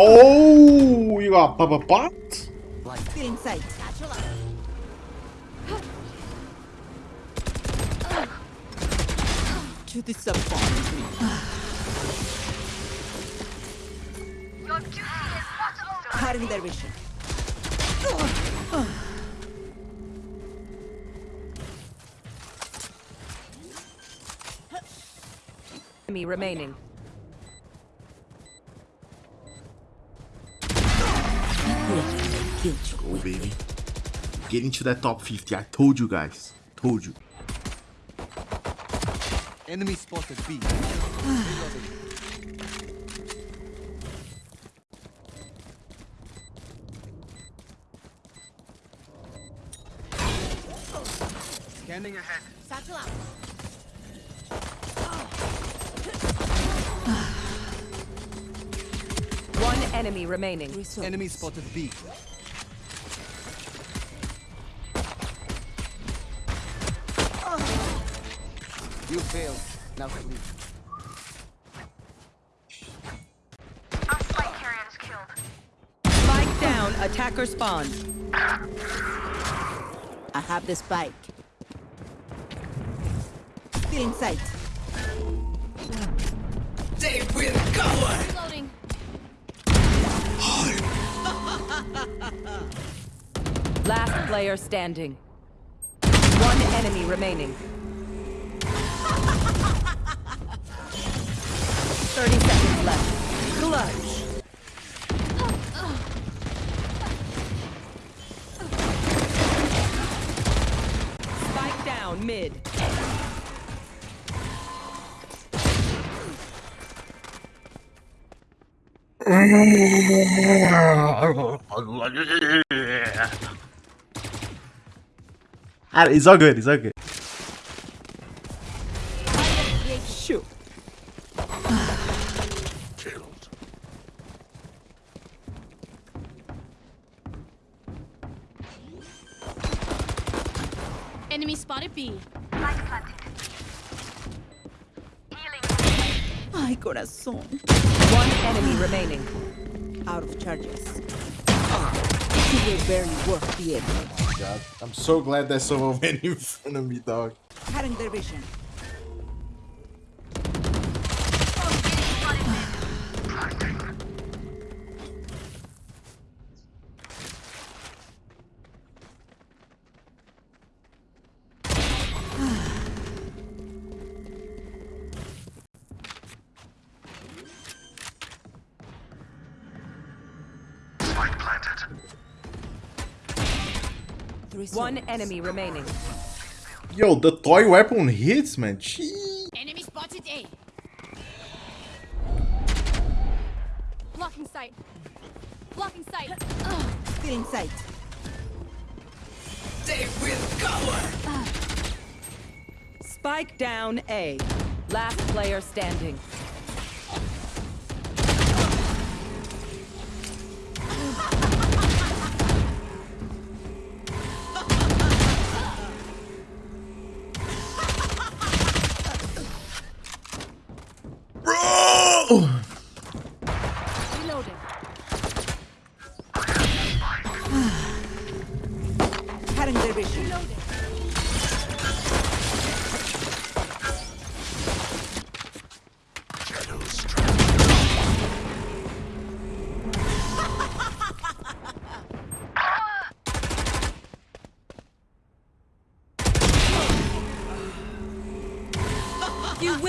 Oh, you got Bubba Bot? Still in sight. To disappoint me. Cutting their vision. Enemy remaining. Go, oh, baby. Get into that top 50. I told you guys. Told you. Enemy spotted B. Scanning ahead. One enemy remaining. Enemy spotted B. You failed. Now sleep. Our flight carrier is killed. Spike down. Attacker spawn. I have the spike. Still in sight. They will cover! Reloading. Last player standing. One enemy remaining. 30 seconds left. Clutch. Spike down mid. Ah, It's all good. It's all good. Enemy spotted B. Ay, corazón. One enemy remaining. Out of charges. You will barely work the end. God, I'm so glad that someone went in front of me, dog. Cutting their vision. Three One enemy remaining. Yo, the toy weapon hits, man. Gee. Enemy spotted A. Blocking sight. Blocking sight. Ugh. Still in sight. Spike down A. Last player standing.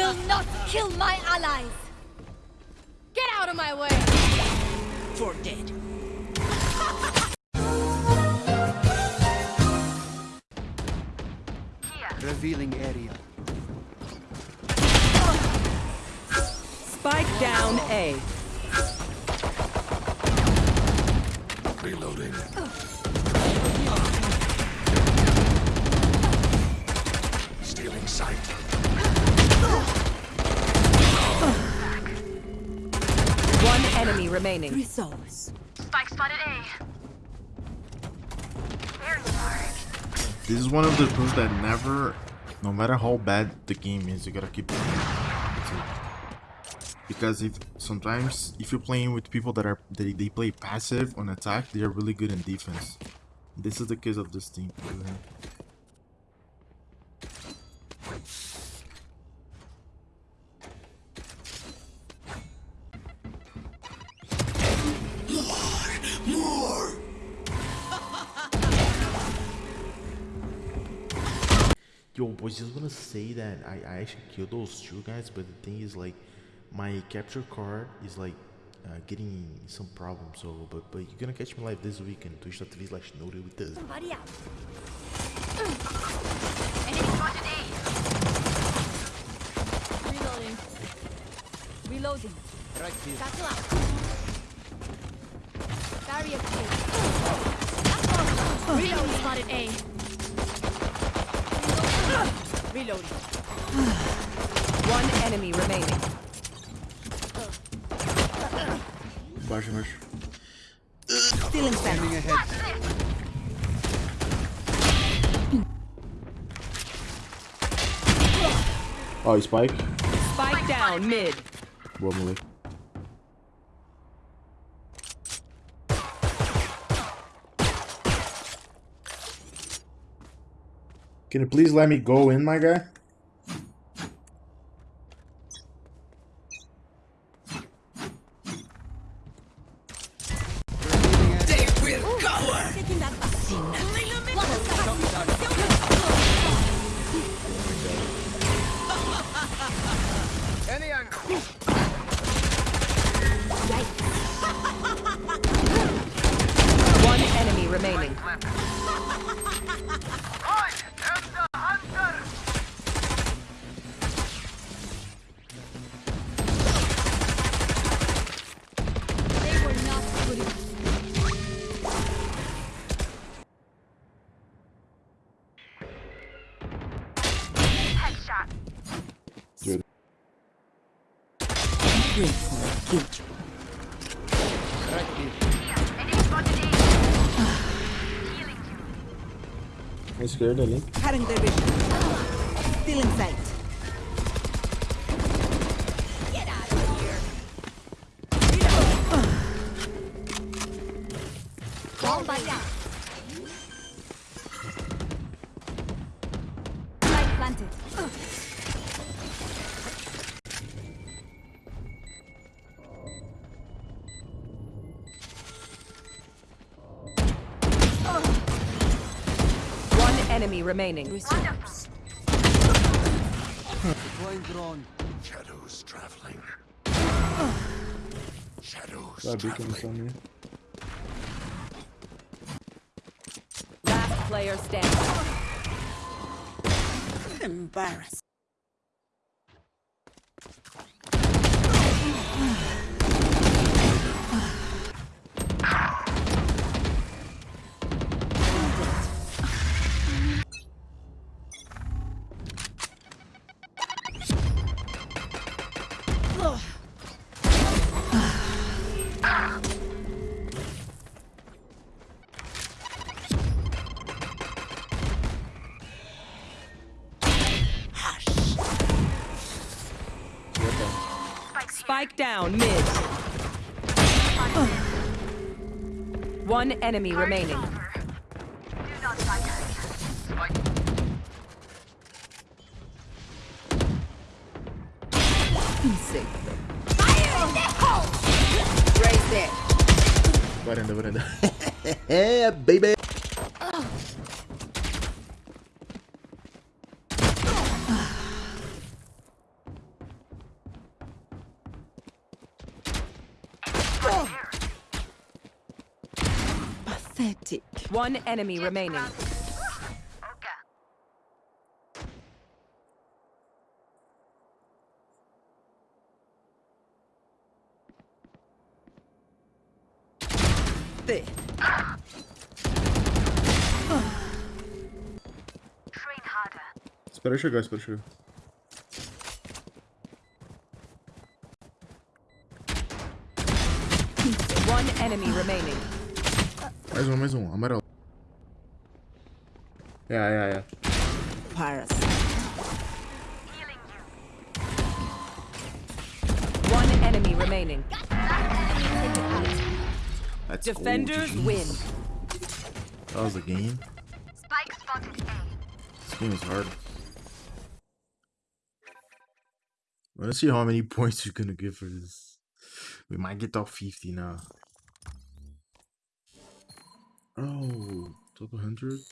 Will not kill my allies. Get out of my way. For dead. Revealing area. Spike down A. Reloading. Remaining. Three souls. Spike spotted A. This is one of the proofs that never, no matter how bad the game is, you gotta keep playing. It. Because if sometimes if you're playing with people that are they, they play passive on attack, they are really good in defense. This is the case of this team. Yo, boys, just wanna say that I, I actually killed those two guys, but the thing is, like, my capture card is like uh, getting some problems. So, but but you're gonna catch me live this week on Twitch.tv slash Nori with this. Somebody out. Enemy spotted A. Reloading. Reloading. Right here. Satchel out. Barrier clear. Reloading. Spotted A. Reloading. One enemy remaining. Baixa, baixa. Stealing sight. Scanning ahead. Oh, Spike. Spike down mid. Boa, moleque. Can you please let me go in, my guy? Scared, ali. Cutting their vision. Stealing sight. Get out of here. Bomb buddy out. Light planted. Enemy remaining. Deploying drone. Shadows traveling. Shadows Vai abrir que eu traveling. Last player standing. Embarrassed. Spike down mid. One enemy remaining. Insane. Raise it. Varanda, varanda. é, baby! Pathetic. One enemy remaining. There. Espera eu chegar, espera eu chegar. One enemy remaining. Mais um, mais um. Amarelo. Yeah, yeah, yeah. Pirates. One enemy remaining. That's Defenders win. That was a game. Spike spotted A. This game is hard. Let's see how many points you're gonna give for this. We might get top 50 now. Oh, top 100?